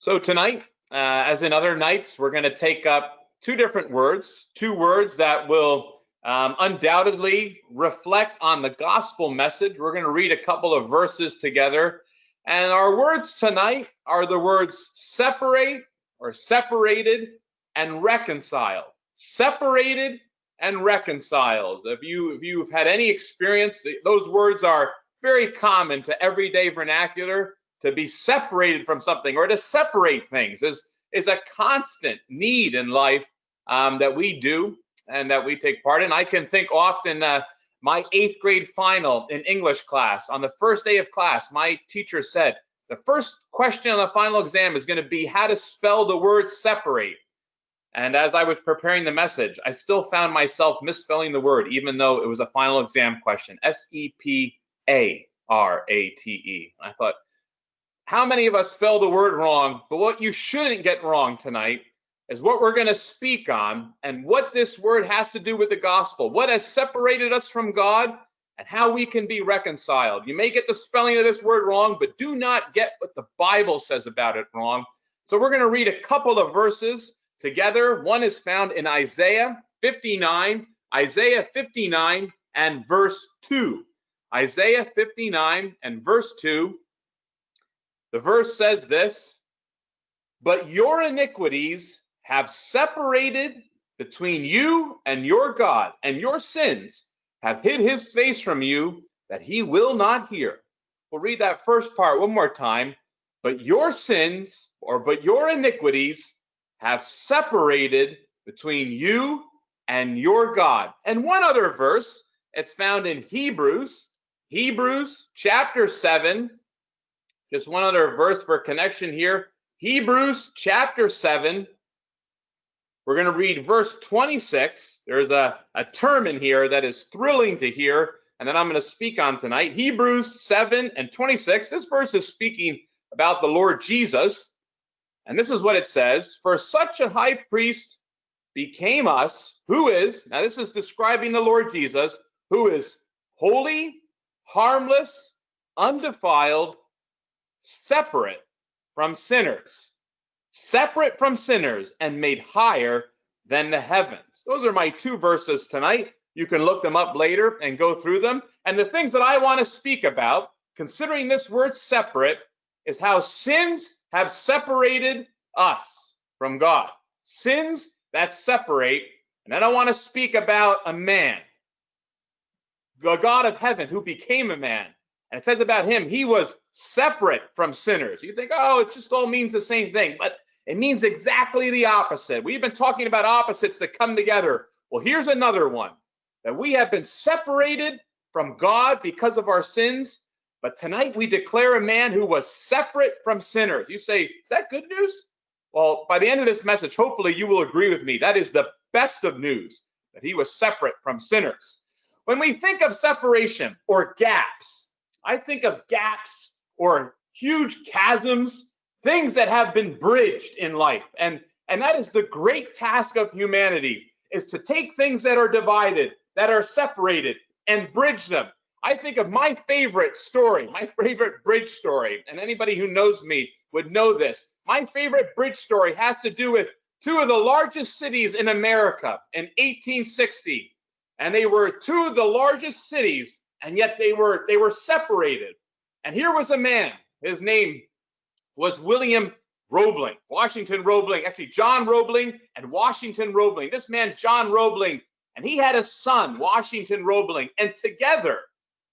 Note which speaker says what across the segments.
Speaker 1: So tonight, uh, as in other nights, we're going to take up two different words, two words that will um, undoubtedly reflect on the gospel message. We're going to read a couple of verses together. And our words tonight are the words separate or separated and reconciled. Separated and reconciled. If you if you've had any experience, those words are very common to everyday vernacular to be separated from something or to separate things is is a constant need in life um, that we do and that we take part in. I can think often uh, my eighth grade final in English class on the first day of class, my teacher said the first question on the final exam is going to be how to spell the word separate. And as I was preparing the message, I still found myself misspelling the word, even though it was a final exam question S E P A R A T E. I thought, how many of us spell the word wrong? But what you shouldn't get wrong tonight is what we're going to speak on and what this word has to do with the gospel, what has separated us from God, and how we can be reconciled. You may get the spelling of this word wrong, but do not get what the Bible says about it wrong. So we're going to read a couple of verses together. One is found in Isaiah 59, Isaiah 59 and verse 2. Isaiah 59 and verse 2. The verse says this But your iniquities have separated between you and your God, and your sins have hid his face from you that he will not hear. We'll read that first part one more time. But your sins, or but your iniquities, have separated between you and your God. And one other verse, it's found in Hebrews, Hebrews chapter 7, just one other verse for connection here. Hebrews chapter 7. We're going to read verse 26. There's a, a term in here that is thrilling to hear, and that I'm going to speak on tonight. Hebrews 7 and 26. This verse is speaking about the Lord Jesus. And this is what it says For such a high priest became us, who is, now this is describing the Lord Jesus, who is holy, harmless, undefiled, separate from sinners, separate from sinners, and made higher than the heavens. Those are my two verses tonight. You can look them up later and go through them. And the things that I want to speak about, considering this word separate, is how sins have separated us from God. Sins that separate. And then I want to speak about a man, the God of heaven who became a man and it says about him, he was separate from sinners. You think, oh, it just all means the same thing, but it means exactly the opposite. We've been talking about opposites that come together. Well, here's another one that we have been separated from God because of our sins, but tonight we declare a man who was separate from sinners. You say, is that good news? Well, by the end of this message, hopefully you will agree with me. That is the best of news that he was separate from sinners. When we think of separation or gaps, I think of gaps or huge chasms, things that have been bridged in life. And, and that is the great task of humanity is to take things that are divided, that are separated, and bridge them. I think of my favorite story, my favorite bridge story, and anybody who knows me would know this. My favorite bridge story has to do with two of the largest cities in America in 1860. And they were two of the largest cities and yet they were they were separated. And here was a man. His name was William Roebling, Washington Roebling, actually John Roebling and Washington Roebling. This man, John Roebling, and he had a son, Washington Roebling, and together,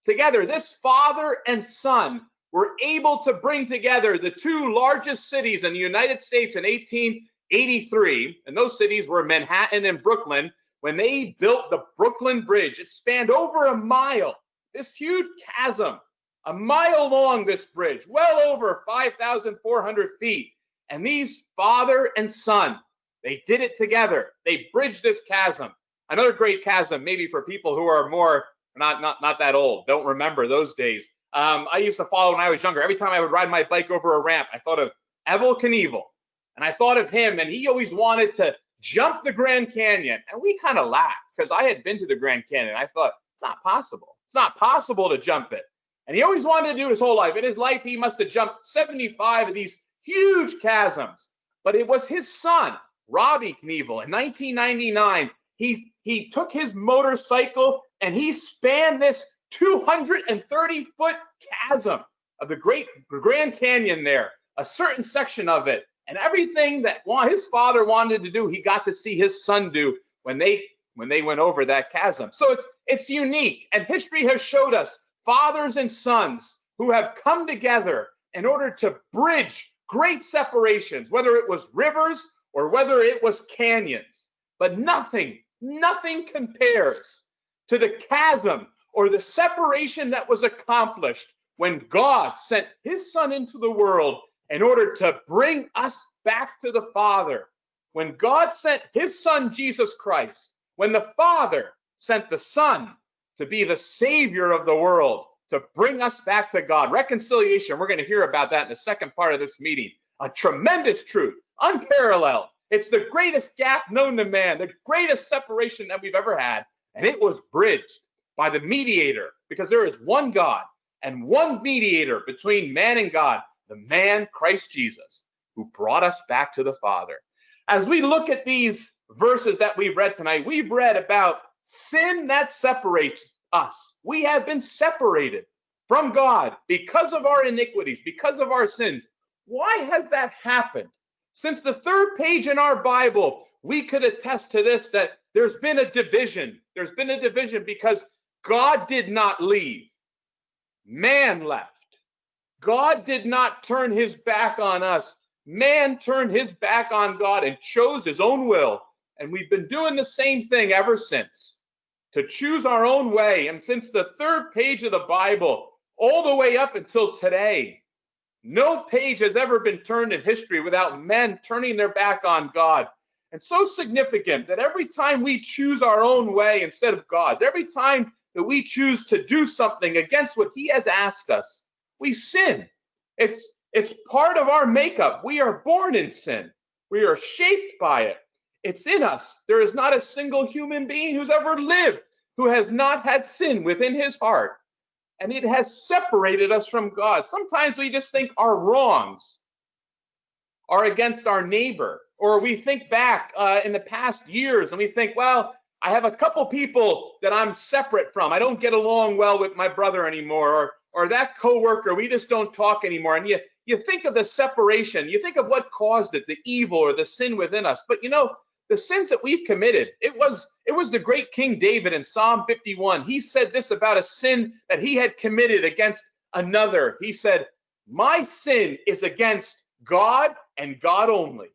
Speaker 1: together, this father and son were able to bring together the two largest cities in the United States in 1883, and those cities were Manhattan and Brooklyn. When they built the Brooklyn Bridge, it spanned over a mile this huge chasm, a mile long, this bridge, well over 5,400 feet. And these father and son, they did it together. They bridged this chasm. Another great chasm, maybe for people who are more not not not that old, don't remember those days. Um, I used to follow when I was younger. Every time I would ride my bike over a ramp, I thought of Evel Knievel, and I thought of him, and he always wanted to jump the Grand Canyon, and we kind of laughed because I had been to the Grand Canyon. I thought it's not possible. It's not possible to jump it. And he always wanted to do his whole life. In his life, he must have jumped 75 of these huge chasms. But it was his son, Robbie Knievel, in 1999. He, he took his motorcycle and he spanned this 230 foot chasm of the Great Grand Canyon there, a certain section of it. And everything that his father wanted to do, he got to see his son do when they when they went over that chasm. So it's it's unique. And history has showed us fathers and sons who have come together in order to bridge great separations, whether it was rivers or whether it was canyons. But nothing, nothing compares to the chasm or the separation that was accomplished when God sent his son into the world in order to bring us back to the Father. When God sent his son, Jesus Christ, when the Father sent the Son to be the Savior of the world, to bring us back to God. Reconciliation, we're going to hear about that in the second part of this meeting. A tremendous truth, unparalleled. It's the greatest gap known to man, the greatest separation that we've ever had. And it was bridged by the mediator, because there is one God and one mediator between man and God, the man Christ Jesus, who brought us back to the Father. As we look at these verses that we've read tonight, we've read about sin that separates us. We have been separated from God because of our iniquities, because of our sins. Why has that happened? Since the third page in our Bible, we could attest to this that there's been a division. There's been a division because God did not leave, man left. God did not turn his back on us. Man turned his back on God and chose his own will. And we've been doing the same thing ever since to choose our own way. And since the third page of the Bible, all the way up until today, no page has ever been turned in history without men turning their back on God. And so significant that every time we choose our own way instead of God's, every time that we choose to do something against what He has asked us, we sin. It's it's part of our makeup. We are born in sin. We are shaped by it. It's in us. There is not a single human being who's ever lived who has not had sin within his heart. And it has separated us from God. Sometimes we just think our wrongs are against our neighbor, or we think back uh, in the past years and we think, well, I have a couple people that I'm separate from. I don't get along well with my brother anymore, or or that coworker, we just don't talk anymore. And you you think of the separation, you think of what caused it, the evil or the sin within us. But you know, the sins that we've committed it was it was the great king david in psalm 51 he said this about a sin that he had committed against another. He said my sin is against god and god only.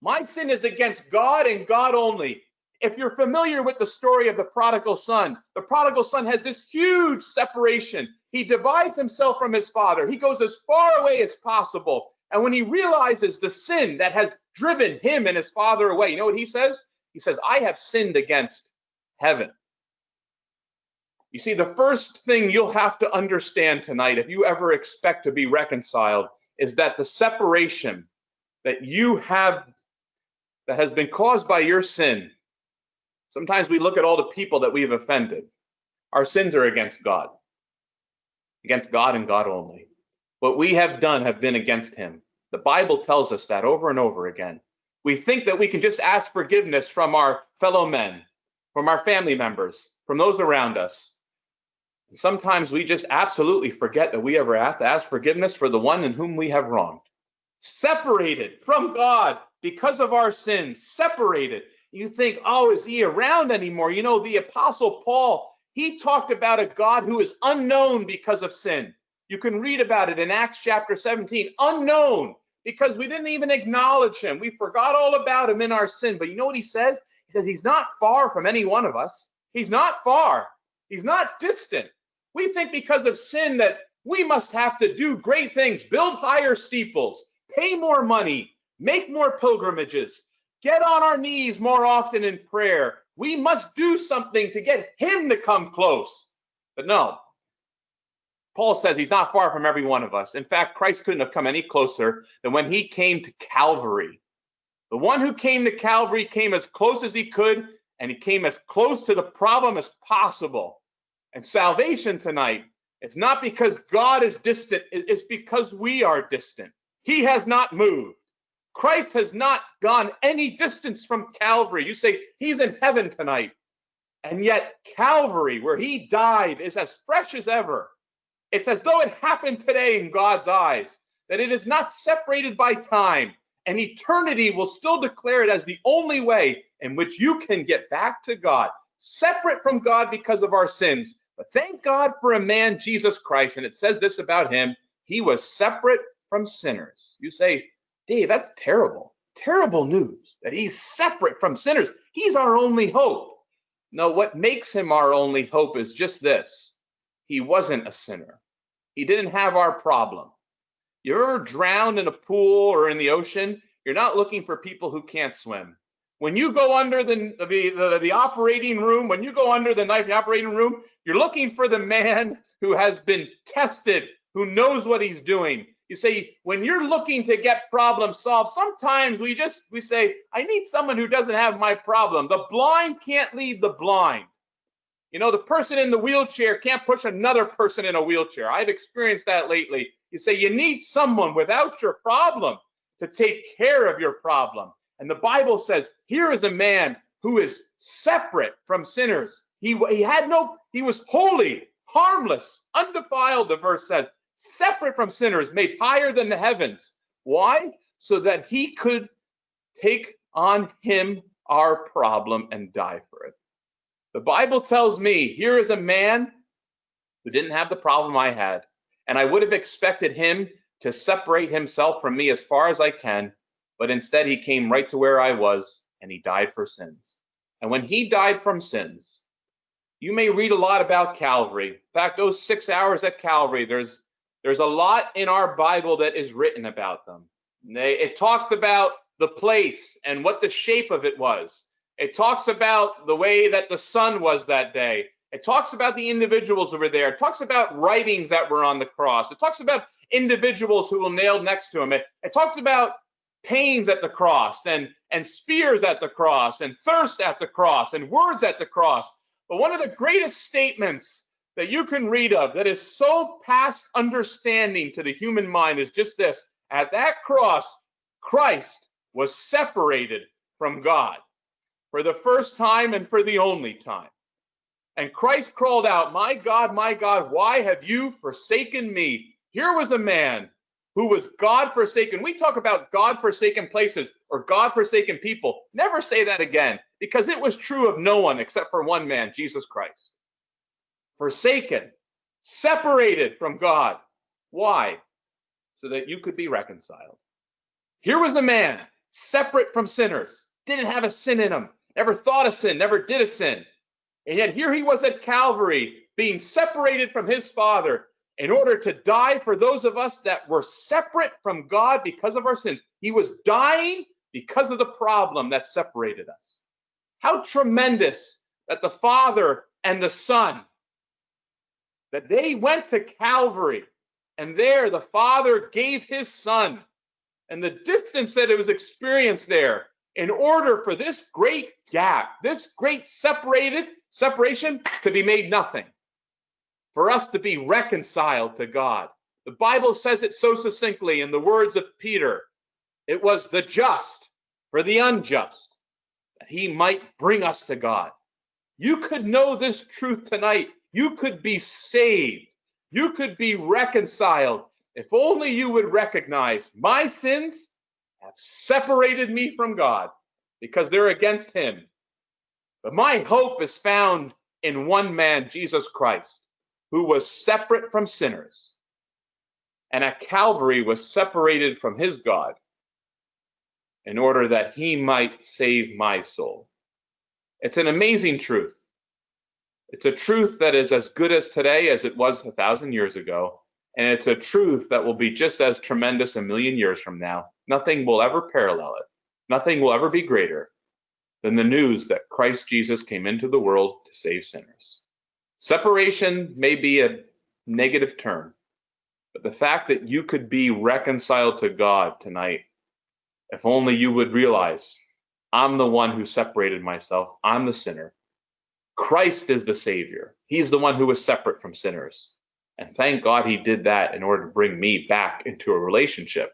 Speaker 1: My sin is against god and god only. If you're familiar with the story of the prodigal son the prodigal son has this huge separation. He divides himself from his father. He goes as far away as possible and when he realizes the sin that has driven him and his father away, you know what he says? He says, I have sinned against heaven. You see, the first thing you'll have to understand tonight, if you ever expect to be reconciled, is that the separation that you have, that has been caused by your sin, sometimes we look at all the people that we've offended. Our sins are against God, against God and God only. What we have done have been against him. The Bible tells us that over and over again. We think that we can just ask forgiveness from our fellow men, from our family members, from those around us. Sometimes we just absolutely forget that we ever have to ask forgiveness for the one in whom we have wronged. Separated from God because of our sins, separated. You think, oh, is he around anymore? You know, the Apostle Paul, he talked about a God who is unknown because of sin. You can read about it in Acts chapter 17. Unknown, because we didn't even acknowledge him. We forgot all about him in our sin. But you know what he says? He says he's not far from any one of us. He's not far. He's not distant. We think because of sin that we must have to do great things, build higher steeples, pay more money, make more pilgrimages, get on our knees more often in prayer. We must do something to get him to come close. But no, Paul says he's not far from every one of us. In fact, Christ couldn't have come any closer than when he came to Calvary. The one who came to Calvary came as close as he could, and he came as close to the problem as possible. And salvation tonight, it's not because God is distant, it's because we are distant. He has not moved. Christ has not gone any distance from Calvary. You say he's in heaven tonight. And yet, Calvary, where he died, is as fresh as ever. It's as though it happened today in God's eyes, that it is not separated by time, and eternity will still declare it as the only way in which you can get back to God, separate from God because of our sins. But thank God for a man, Jesus Christ. And it says this about him he was separate from sinners. You say, Dave, that's terrible. Terrible news that he's separate from sinners. He's our only hope. No, what makes him our only hope is just this he wasn't a sinner, he didn't have our problem. You ever drowned in a pool or in the ocean? You're not looking for people who can't swim. When you go under the, the, the, the, operating room, when you go under the knife, operating room, you're looking for the man who has been tested, who knows what he's doing. You say, when you're looking to get problems solved, sometimes we just, we say, I need someone who doesn't have my problem. The blind can't lead the blind. You know, the person in the wheelchair can't push another person in a wheelchair. I've experienced that lately. You say, you need someone without your problem to take care of your problem. And the Bible says, here is a man who is separate from sinners. He, he had no, he was holy, harmless, undefiled, the verse says separate from sinners, made higher than the heavens. Why? So that he could take on him our problem and die for it. The Bible tells me here is a man who didn't have the problem I had, and I would have expected him to separate himself from me as far as I can, but instead he came right to where I was and he died for sins. And when he died from sins, you may read a lot about Calvary. In fact, those six hours at Calvary, there's there's a lot in our Bible that is written about them. It talks about the place and what the shape of it was. It talks about the way that the sun was that day. It talks about the individuals that were there. It talks about writings that were on the cross. It talks about individuals who were nailed next to him. It, it talked about pains at the cross and, and spears at the cross and thirst at the cross and words at the cross. But one of the greatest statements that you can read of that is so past understanding to the human mind is just this at that cross, Christ was separated from God for the first time and for the only time. And Christ crawled out, My God, my God, why have you forsaken me? Here was a man who was God forsaken. We talk about God forsaken places or God forsaken people. Never say that again because it was true of no one except for one man, Jesus Christ forsaken, separated from God. Why? So that you could be reconciled. Here was a man separate from sinners, didn't have a sin in him, never thought a sin, never did a sin. And yet here he was at Calvary, being separated from his Father in order to die for those of us that were separate from God because of our sins. He was dying because of the problem that separated us. How tremendous that the Father and the Son that they went to Calvary and there the Father gave his Son and the distance that it was experienced there in order for this great gap, this great separated separation to be made nothing, for us to be reconciled to God. The Bible says it so succinctly in the words of Peter it was the just for the unjust, that he might bring us to God. You could know this truth tonight you could be saved. You could be reconciled if only you would recognize my sins have separated me from God because they're against Him. But my hope is found in one man, Jesus Christ, who was separate from sinners and at Calvary was separated from his God in order that he might save my soul. It's an amazing truth. It's a truth that is as good as today as it was a thousand years ago. And it's a truth that will be just as tremendous a million years from now. Nothing will ever parallel it. Nothing will ever be greater than the news that Christ Jesus came into the world to save sinners. Separation may be a negative term, but the fact that you could be reconciled to God tonight, if only you would realize I'm the one who separated myself, I'm the sinner. Christ is the Savior. He's the one who was separate from sinners. And thank God he did that in order to bring me back into a relationship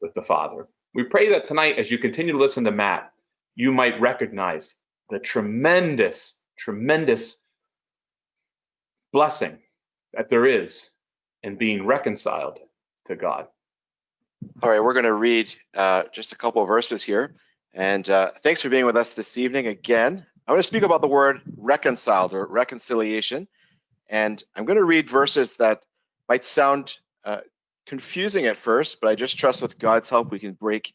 Speaker 1: with the Father. We pray that tonight, as you continue to listen to Matt, you might recognize the tremendous, tremendous blessing that there is in being reconciled to God.
Speaker 2: All right, we're going to read uh, just a couple verses here. And uh, thanks for being with us this evening again. I'm going to speak about the word reconciled or reconciliation. And I'm going to read verses that might sound uh, confusing at first, but I just trust with God's help we can break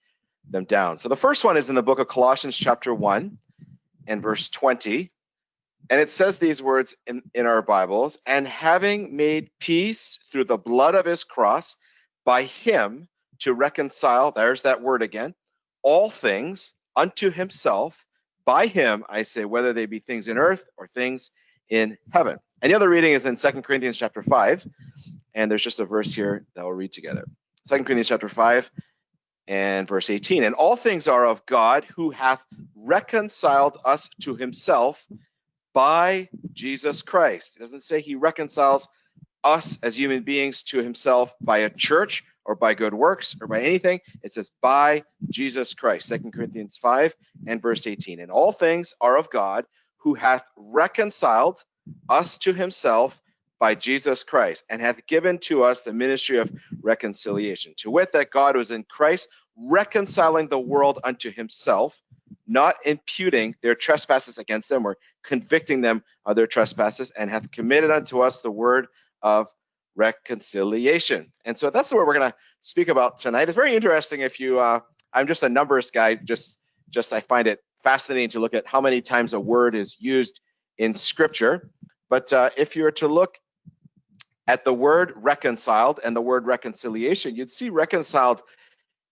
Speaker 2: them down. So the first one is in the book of Colossians, chapter 1 and verse 20. And it says these words in, in our Bibles and having made peace through the blood of his cross, by him to reconcile, there's that word again, all things unto himself. By him, I say, whether they be things in earth or things in heaven. And the other reading is in Second Corinthians chapter 5. And there's just a verse here that we'll read together. Second Corinthians chapter 5 and verse 18. And all things are of God who hath reconciled us to himself by Jesus Christ. It doesn't say he reconciles us as human beings to himself by a church or by good works or by anything. It says by Jesus Christ. Second Corinthians 5 and verse 18. And all things are of God who hath reconciled us to himself by Jesus Christ and hath given to us the ministry of reconciliation. To wit, that God was in Christ reconciling the world unto himself, not imputing their trespasses against them or convicting them of their trespasses, and hath committed unto us the word of reconciliation. And so that's what we're going to speak about tonight. It's very interesting if you, uh, I'm just a numbers guy, just, just I find it fascinating to look at how many times a word is used in scripture. But uh, if you were to look at the word reconciled and the word reconciliation, you'd see reconciled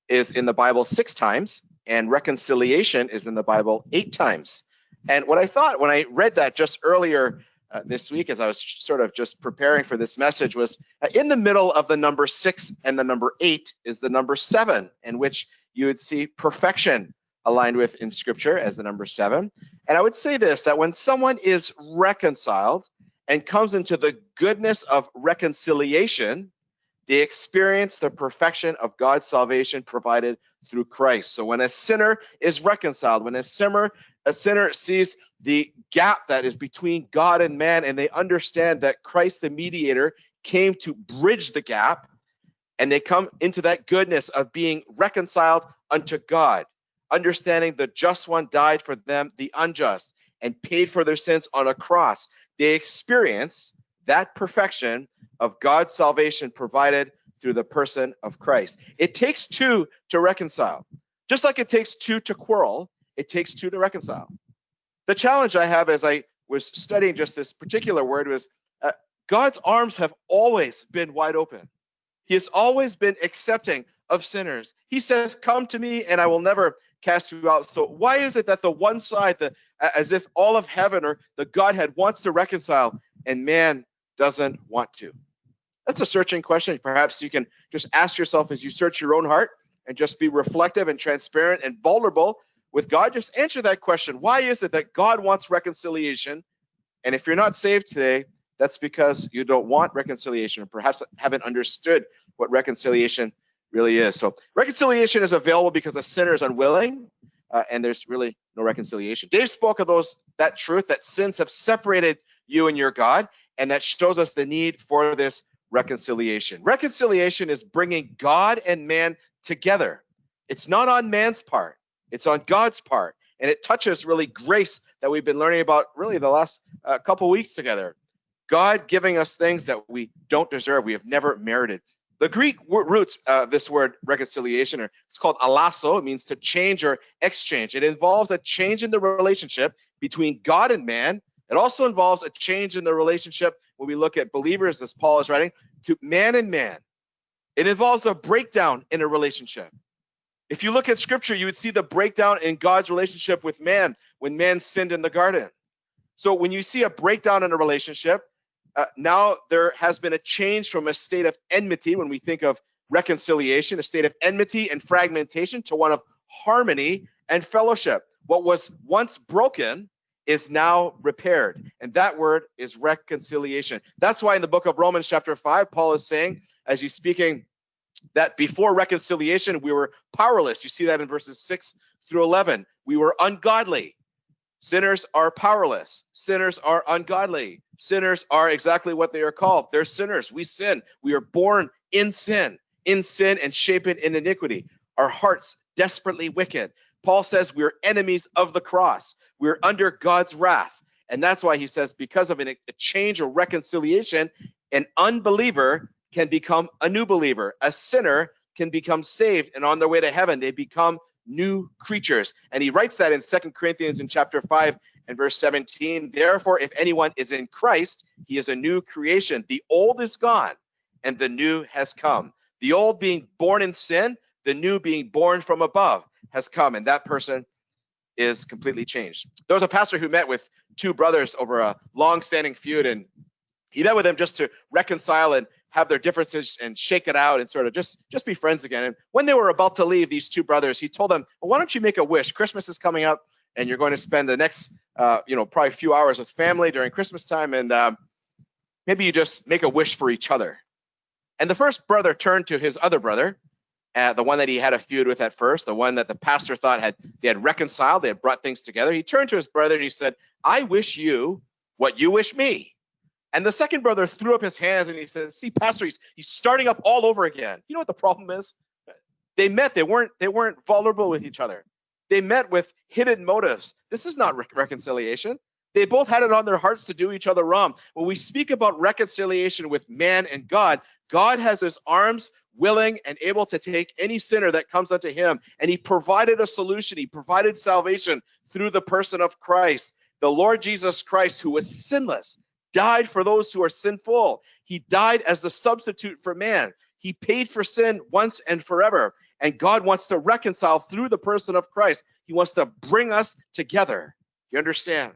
Speaker 2: is in the Bible six times and reconciliation is in the Bible eight times. And what I thought when I read that just earlier uh, this week, as I was sort of just preparing for this message, was uh, in the middle of the number six and the number eight is the number seven, in which you would see perfection aligned with in scripture as the number seven. And I would say this that when someone is reconciled and comes into the goodness of reconciliation, they experience the perfection of God's salvation provided through Christ. So when a sinner is reconciled, when a sinner a sinner sees the gap that is between God and man and they understand that Christ the mediator came to bridge the gap and they come into that goodness of being reconciled unto God, understanding the just one died for them, the unjust, and paid for their sins on a cross. They experience that perfection of God's salvation provided through the person of Christ. It takes two to reconcile. Just like it takes two to quarrel, it takes two to reconcile. The challenge I have as I was studying just this particular word was uh, God's arms have always been wide open. He has always been accepting of sinners. He says, Come to me and I will never cast you out. So, why is it that the one side, the, as if all of heaven or the Godhead wants to reconcile and man doesn't want to? That's a searching question. Perhaps you can just ask yourself as you search your own heart and just be reflective and transparent and vulnerable with God. Just answer that question. Why is it that God wants reconciliation? And if you're not saved today, that's because you don't want reconciliation or perhaps haven't understood what reconciliation really is. So reconciliation is available because the sinner is unwilling uh, and there's really no reconciliation. Dave spoke of those that truth that sins have separated you and your God and that shows us the need for this reconciliation. Reconciliation is bringing God and man together. It's not on man's part, it's on God's part. And it touches really grace that we've been learning about really the last uh, couple weeks together. God giving us things that we don't deserve, we have never merited. The Greek roots, uh, this word reconciliation, or it's called allasso. It means to change or exchange. It involves a change in the relationship between God and man it also involves a change in the relationship when we look at believers, as Paul is writing, to man and man. It involves a breakdown in a relationship. If you look at scripture, you would see the breakdown in God's relationship with man when man sinned in the garden. So when you see a breakdown in a relationship, uh, now there has been a change from a state of enmity when we think of reconciliation, a state of enmity and fragmentation to one of harmony and fellowship. What was once broken is now repaired. And that word is reconciliation. That's why in the book of Romans, chapter 5, Paul is saying, as he's speaking that before reconciliation, we were powerless. You see that in verses 6 through 11. We were ungodly. Sinners are powerless. Sinners are ungodly. Sinners are exactly what they are called. They're sinners. We sin. We are born in sin, in sin and shapen in iniquity. Our hearts desperately wicked. Paul says we're enemies of the cross. We're under God's wrath. And that's why he says, because of an, a change or reconciliation, an unbeliever can become a new believer. A sinner can become saved and on their way to heaven, they become new creatures. And he writes that in Second Corinthians in chapter 5 and verse 17. Therefore, if anyone is in Christ, he is a new creation. The old is gone and the new has come. The old being born in sin, the new being born from above has come. And that person is completely changed. There was a pastor who met with two brothers over a long-standing feud, and he met with them just to reconcile and have their differences and shake it out and sort of just just be friends again. And when they were about to leave, these two brothers, he told them, well, "Why don't you make a wish? Christmas is coming up, and you're going to spend the next, uh, you know, probably a few hours with family during Christmas time, and um, maybe you just make a wish for each other." And the first brother turned to his other brother, uh, the one that he had a feud with at first, the one that the pastor thought had they had reconciled, they had brought things together. He turned to his brother and he said, "I wish you what you wish me." And the second brother threw up his hands and he says, "See, pastor, he's, he's starting up all over again. You know what the problem is? They met. They weren't. They weren't vulnerable with each other. They met with hidden motives. This is not re- reconciliation. They both had it on their hearts to do each other wrong. When we speak about reconciliation with man and God, God has his arms willing and able to take any sinner that comes unto him. And he provided a solution. He provided salvation through the person of Christ. The Lord Jesus Christ, who was sinless, died for those who are sinful. He died as the substitute for man. He paid for sin once and forever. And God wants to reconcile through the person of Christ. He wants to bring us together. You understand?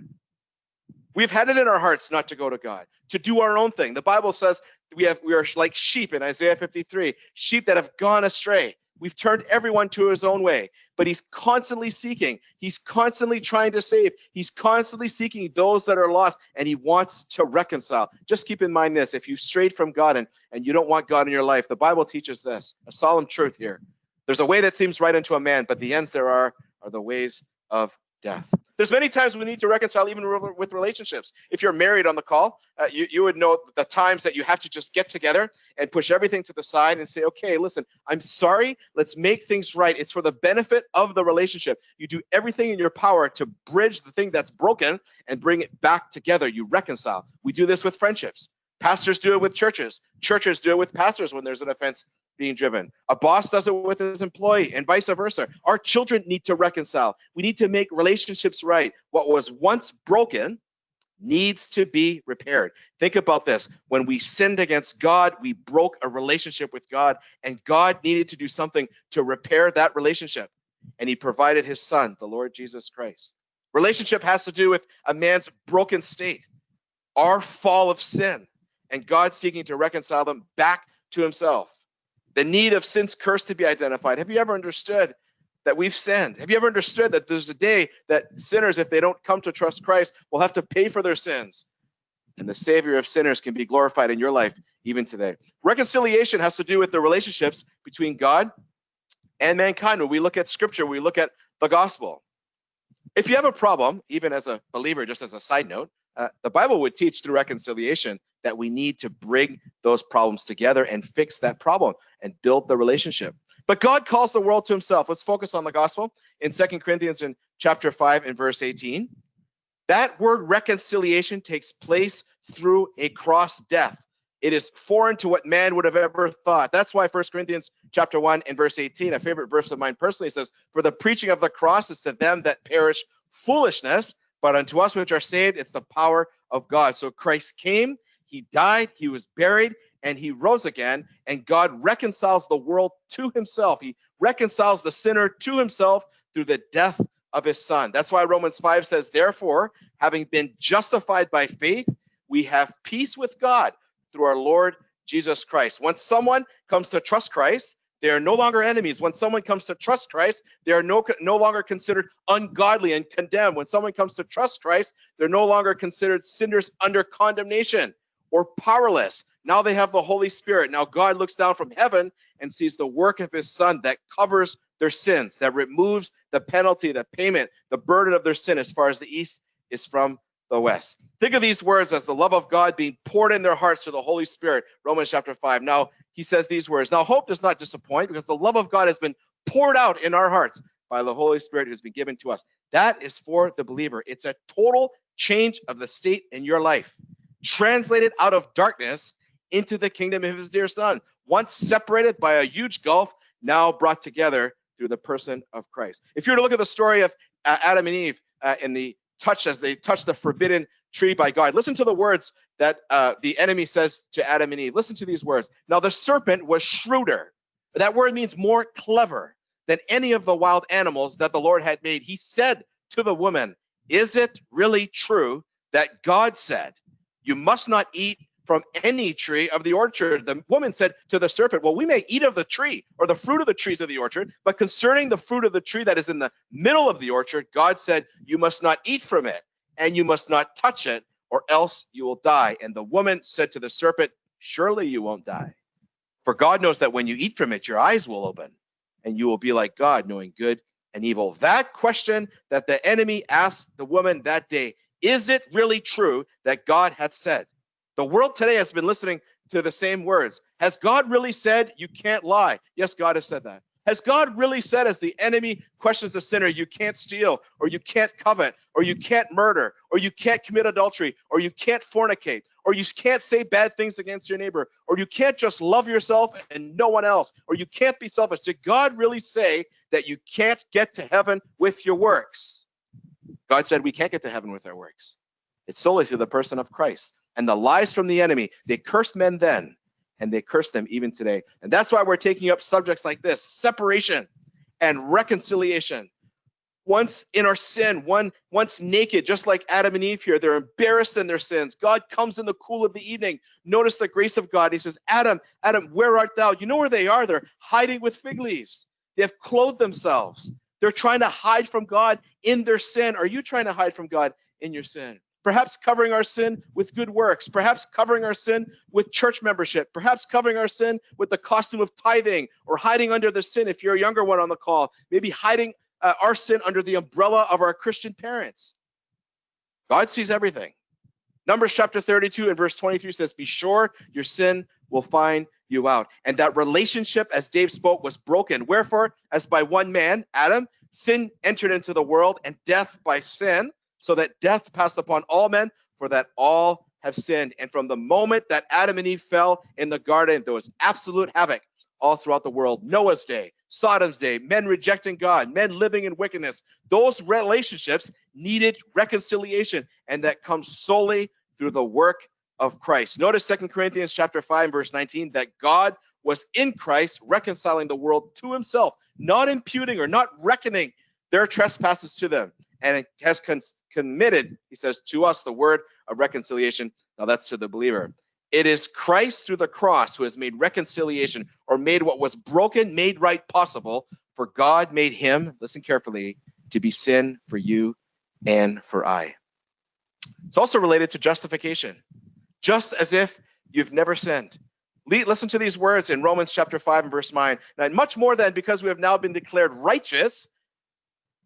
Speaker 2: We've had it in our hearts not to go to God, to do our own thing. The Bible says we have we are like sheep in Isaiah 53, sheep that have gone astray. We've turned everyone to his own way, but he's constantly seeking. He's constantly trying to save. He's constantly seeking those that are lost, and he wants to reconcile. Just keep in mind this if you strayed from God and, and you don't want God in your life, the Bible teaches this a solemn truth here. There's a way that seems right unto a man, but the ends there are are the ways of death. There's many times we need to reconcile even with relationships. If you're married on the call, uh, you, you would know the times that you have to just get together and push everything to the side and say, okay, listen, I'm sorry. Let's make things right. It's for the benefit of the relationship. You do everything in your power to bridge the thing that's broken and bring it back together. You reconcile. We do this with friendships. Pastors do it with churches. Churches do it with pastors when there's an offense being driven. A boss does it with his employee and vice versa. Our children need to reconcile. We need to make relationships right. What was once broken needs to be repaired. Think about this. When we sinned against God, we broke a relationship with God, and God needed to do something to repair that relationship. And he provided his son, the Lord Jesus Christ. Relationship has to do with a man's broken state, our fall of sin, and God seeking to reconcile them back to himself the need of sin's curse to be identified. Have you ever understood that we've sinned? Have you ever understood that there's a day that sinners, if they don't come to trust Christ, will have to pay for their sins? And the Savior of sinners can be glorified in your life even today. Reconciliation has to do with the relationships between God and mankind. When we look at Scripture, we look at the gospel. If you have a problem, even as a believer, just as a side note, uh, the Bible would teach through reconciliation that we need to bring those problems together and fix that problem and build the relationship. But God calls the world to himself. Let's focus on the gospel in Second Corinthians in chapter 5 and verse 18. That word reconciliation takes place through a cross death. It is foreign to what man would have ever thought. That's why First Corinthians chapter 1 and verse 18, a favorite verse of mine personally says, For the preaching of the cross is to them that perish foolishness, but unto us which are saved, it's the power of God. So Christ came, he died, he was buried, and he rose again. And God reconciles the world to himself. He reconciles the sinner to himself through the death of his son. That's why Romans 5 says, Therefore, having been justified by faith, we have peace with God through our Lord Jesus Christ. Once someone comes to trust Christ, they are no longer enemies. When someone comes to trust Christ, they are no, no longer considered ungodly and condemned. When someone comes to trust Christ, they're no longer considered sinners under condemnation or powerless. Now they have the Holy Spirit. Now God looks down from heaven and sees the work of his son that covers their sins, that removes the penalty, the payment, the burden of their sin as far as the east is from the west. Think of these words as the love of God being poured in their hearts through the Holy Spirit. Romans chapter 5. Now he says these words. Now hope does not disappoint because the love of God has been poured out in our hearts by the Holy Spirit who's been given to us. That is for the believer. It's a total change of the state in your life, translated out of darkness into the kingdom of his dear son. Once separated by a huge gulf, now brought together through the person of Christ. If you were to look at the story of Adam and Eve uh, in the touch as they touched the forbidden tree by God, listen to the words that uh, the enemy says to Adam and Eve. Listen to these words. Now the serpent was shrewder. That word means more clever than any of the wild animals that the Lord had made. He said to the woman, Is it really true that God said, You must not eat from any tree of the orchard. The woman said to the serpent, Well, we may eat of the tree or the fruit of the trees of the orchard, but concerning the fruit of the tree that is in the middle of the orchard, God said, You must not eat from it, and you must not touch it, or else you will die. And the woman said to the serpent, Surely you won't die. For God knows that when you eat from it, your eyes will open, and you will be like God, knowing good and evil. That question that the enemy asked the woman that day is it really true that God had said? The world today has been listening to the same words. Has God really said you can't lie? Yes, God has said that. Has God really said, as the enemy questions the sinner, you can't steal, or you can't covet, or you can't murder, or you can't commit adultery, or you can't fornicate, or you can't say bad things against your neighbor, or you can't just love yourself and no one else, or you can't be selfish? Did God really say that you can't get to heaven with your works? God said we can't get to heaven with our works. It's solely through the person of Christ and the lies from the enemy. They cursed men then, and they curse them even today. And that's why we're taking up subjects like this separation and reconciliation. Once in our sin, one once naked, just like Adam and Eve here, they're embarrassed in their sins. God comes in the cool of the evening. Notice the grace of God. He says, Adam, Adam, where art thou? You know where they are? They're hiding with fig leaves. They have clothed themselves. They're trying to hide from God in their sin. Are you trying to hide from God in your sin? Perhaps covering our sin with good works, perhaps covering our sin with church membership, perhaps covering our sin with the costume of tithing or hiding under the sin if you're a younger one on the call, maybe hiding uh, our sin under the umbrella of our Christian parents. God sees everything. Numbers chapter 32 and verse 23 says, Be sure your sin will find you out. And that relationship, as Dave spoke, was broken. Wherefore, as by one man, Adam, sin entered into the world, and death by sin so that death passed upon all men, for that all have sinned. And from the moment that Adam and Eve fell in the garden, there was absolute havoc all throughout the world. Noah's day, Sodom's day, men rejecting God, men living in wickedness. Those relationships needed reconciliation, and that comes solely through the work of Christ. Notice Second Corinthians chapter 5, verse 19, that God was in Christ reconciling the world to himself, not imputing or not reckoning their trespasses to them and has committed, he says, to us the word of reconciliation. Now that's to the believer. It is Christ through the cross who has made reconciliation or made what was broken made right possible. For God made him, listen carefully, to be sin for you and for I. It's also related to justification, just as if you've never sinned. Listen to these words in Romans chapter 5 and verse 9. And much more than because we have now been declared righteous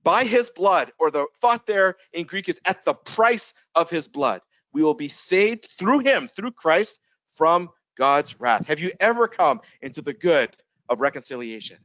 Speaker 2: by his blood, or the thought there in Greek is at the price of his blood. We will be saved through him, through Christ, from God's wrath. Have you ever come into the good of reconciliation?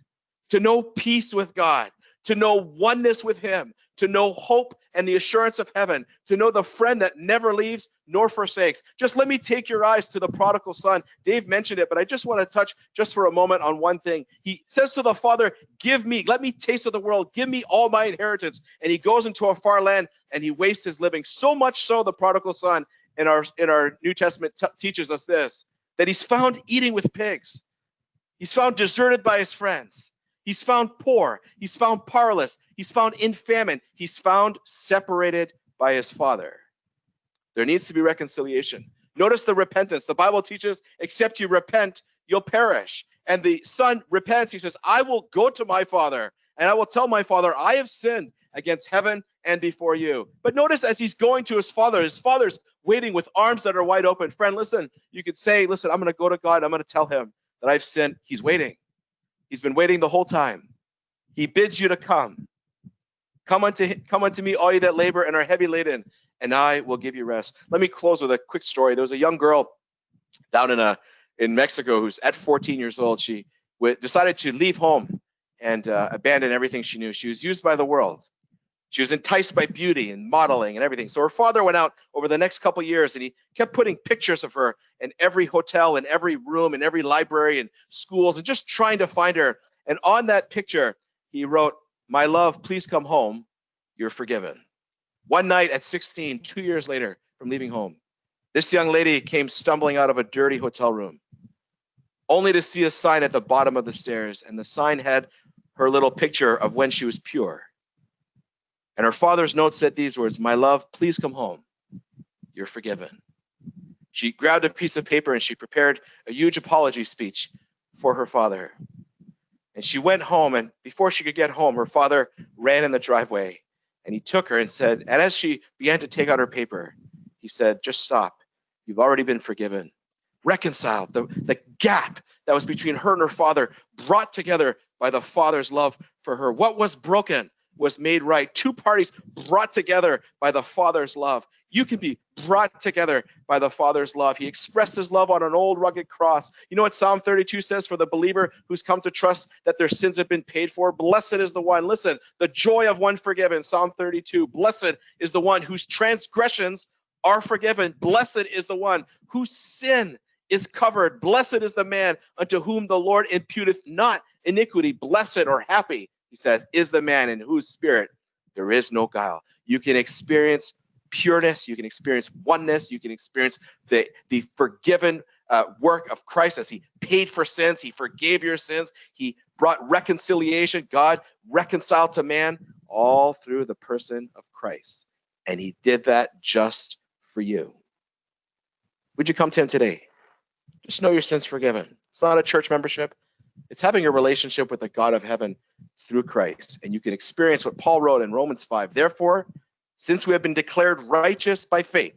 Speaker 2: To know peace with God, to know oneness with him, to know hope and the assurance of heaven, to know the friend that never leaves nor forsakes. Just let me take your eyes to the prodigal son. Dave mentioned it, but I just want to touch just for a moment on one thing. He says to the father, Give me, let me taste of the world, give me all my inheritance. And he goes into a far land and he wastes his living. So much so, the prodigal son in our in our New Testament teaches us this that he's found eating with pigs. He's found deserted by his friends. He's found poor. He's found powerless. He's found in famine. He's found separated by his father. There needs to be reconciliation. Notice the repentance. The Bible teaches, except you repent, you'll perish. And the son repents. He says, I will go to my father and I will tell my father, I have sinned against heaven and before you. But notice as he's going to his father, his father's waiting with arms that are wide open. Friend, listen, you could say, listen, I'm going to go to God. I'm going to tell him that I've sinned. He's waiting. He's been waiting the whole time. He bids you to come. Come unto come unto me, all you that labor and are heavy laden, and I will give you rest. Let me close with a quick story. There was a young girl down in a in Mexico who's at 14 years old. She decided to leave home and uh, abandon everything she knew. She was used by the world. She was enticed by beauty and modeling and everything. So her father went out over the next couple years and he kept putting pictures of her in every hotel, in every room, in every library and schools, and just trying to find her. And on that picture, he wrote, My love, please come home. You're forgiven. One night at 16, two years later from leaving home, this young lady came stumbling out of a dirty hotel room, only to see a sign at the bottom of the stairs. And the sign had her little picture of when she was pure. And her father's note said these words My love, please come home. You're forgiven. She grabbed a piece of paper and she prepared a huge apology speech for her father. And she went home, and before she could get home, her father ran in the driveway and he took her and said, and as she began to take out her paper, he said, Just stop. You've already been forgiven. Reconciled. The, the gap that was between her and her father brought together by the father's love for her. What was broken was made right. Two parties brought together by the Father's love. You can be brought together by the Father's love. He expressed his love on an old rugged cross. You know what Psalm 32 says for the believer who's come to trust that their sins have been paid for? Blessed is the one, listen, the joy of one forgiven. Psalm 32. Blessed is the one whose transgressions are forgiven. Blessed is the one whose sin is covered. Blessed is the man unto whom the Lord imputeth not iniquity. Blessed or happy says, is the man in whose spirit there is no guile. You can experience pureness, you can experience oneness, you can experience the, the forgiven uh, work of Christ as he paid for sins, he forgave your sins, he brought reconciliation, God reconciled to man, all through the person of Christ. And he did that just for you. Would you come to him today? Just know your sins forgiven. It's not a church membership. It's having a relationship with the God of heaven through Christ. And you can experience what Paul wrote in Romans 5. Therefore, since we have been declared righteous by faith,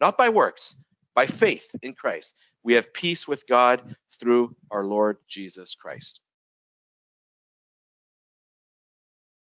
Speaker 2: not by works, by faith in Christ, we have peace with God through our Lord Jesus Christ.